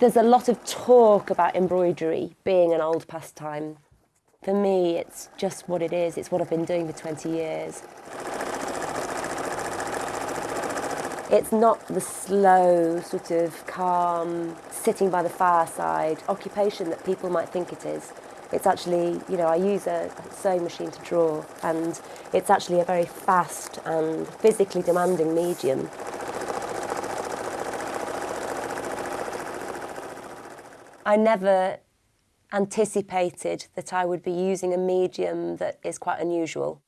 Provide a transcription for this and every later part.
There's a lot of talk about embroidery being an old pastime. For me, it's just what it is. It's what I've been doing for 20 years. It's not the slow, sort of calm, sitting by the fireside occupation that people might think it is. It's actually, you know, I use a sewing machine to draw and it's actually a very fast and physically demanding medium. I never anticipated that I would be using a medium that is quite unusual.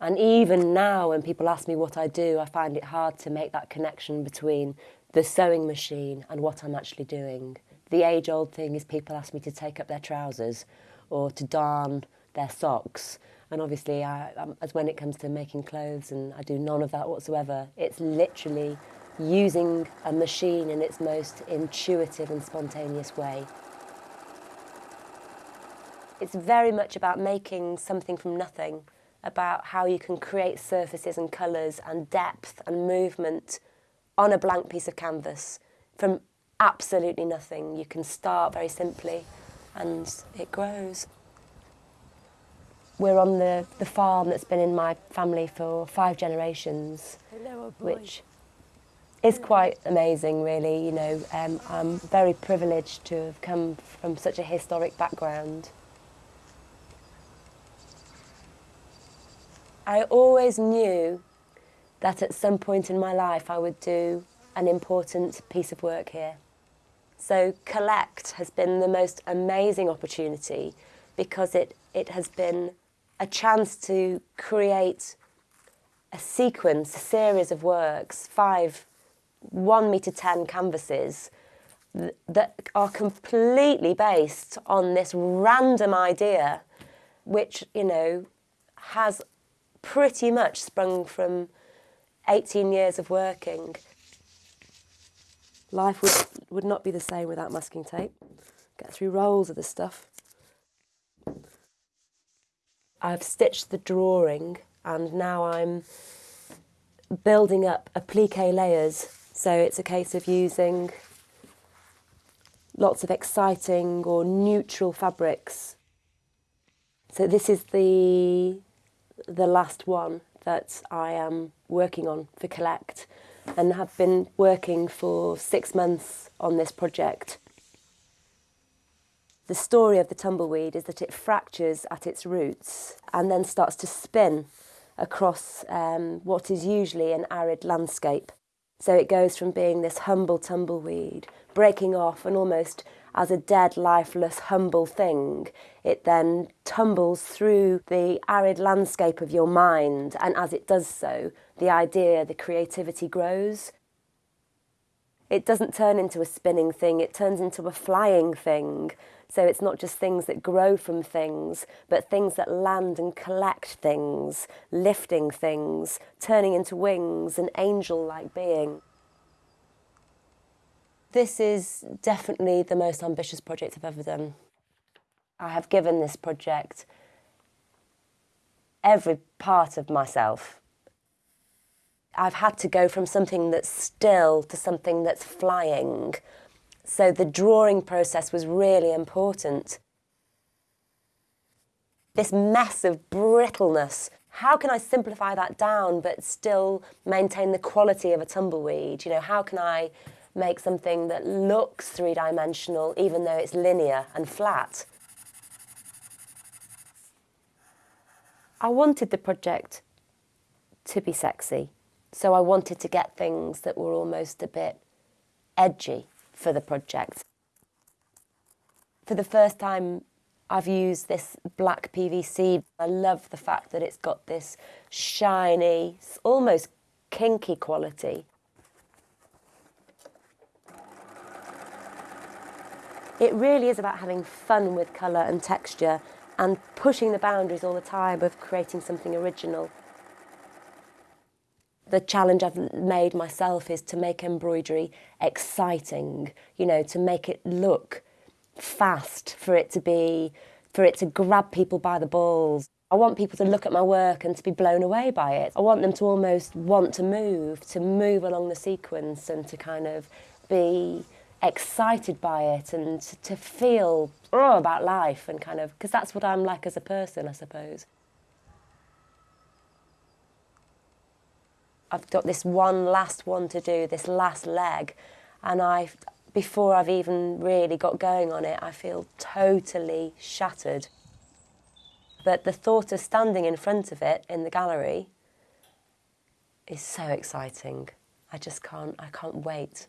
And even now, when people ask me what I do, I find it hard to make that connection between the sewing machine and what I'm actually doing. The age old thing is people ask me to take up their trousers or to darn their socks. And obviously, I, um, as when it comes to making clothes, and I do none of that whatsoever, it's literally using a machine in its most intuitive and spontaneous way. It's very much about making something from nothing, about how you can create surfaces and colours and depth and movement on a blank piece of canvas from absolutely nothing. You can start very simply and it grows. We're on the, the farm that's been in my family for five generations, Hello, which is quite amazing, really. You know, um, I'm very privileged to have come from such a historic background. I always knew that at some point in my life I would do an important piece of work here. So Collect has been the most amazing opportunity because it, it has been a chance to create a sequence, a series of works, five one metre 10 canvases th that are completely based on this random idea, which, you know, has pretty much sprung from 18 years of working. Life would, would not be the same without masking tape. Get through rolls of this stuff. I've stitched the drawing and now I'm building up applique layers. So it's a case of using lots of exciting or neutral fabrics. So this is the the last one that I am working on for Collect and have been working for six months on this project. The story of the tumbleweed is that it fractures at its roots and then starts to spin across um, what is usually an arid landscape. So it goes from being this humble tumbleweed, breaking off and almost as a dead, lifeless, humble thing, it then tumbles through the arid landscape of your mind. And as it does so, the idea, the creativity grows. It doesn't turn into a spinning thing, it turns into a flying thing. So it's not just things that grow from things, but things that land and collect things, lifting things, turning into wings, an angel like being. This is definitely the most ambitious project I've ever done. I have given this project every part of myself. I've had to go from something that's still to something that's flying. So the drawing process was really important. This mess of brittleness, how can I simplify that down but still maintain the quality of a tumbleweed? You know, how can I make something that looks three-dimensional even though it's linear and flat. I wanted the project to be sexy, so I wanted to get things that were almost a bit edgy for the project. For the first time, I've used this black PVC. I love the fact that it's got this shiny, almost kinky quality. It really is about having fun with colour and texture and pushing the boundaries all the time of creating something original. The challenge I've made myself is to make embroidery exciting, you know, to make it look fast, for it to be, for it to grab people by the balls. I want people to look at my work and to be blown away by it. I want them to almost want to move, to move along the sequence and to kind of be excited by it and to feel oh, about life and kind of because that's what I'm like as a person, I suppose. I've got this one last one to do, this last leg, and I, before I've even really got going on it, I feel totally shattered. But the thought of standing in front of it in the gallery is so exciting. I just can't, I can't wait.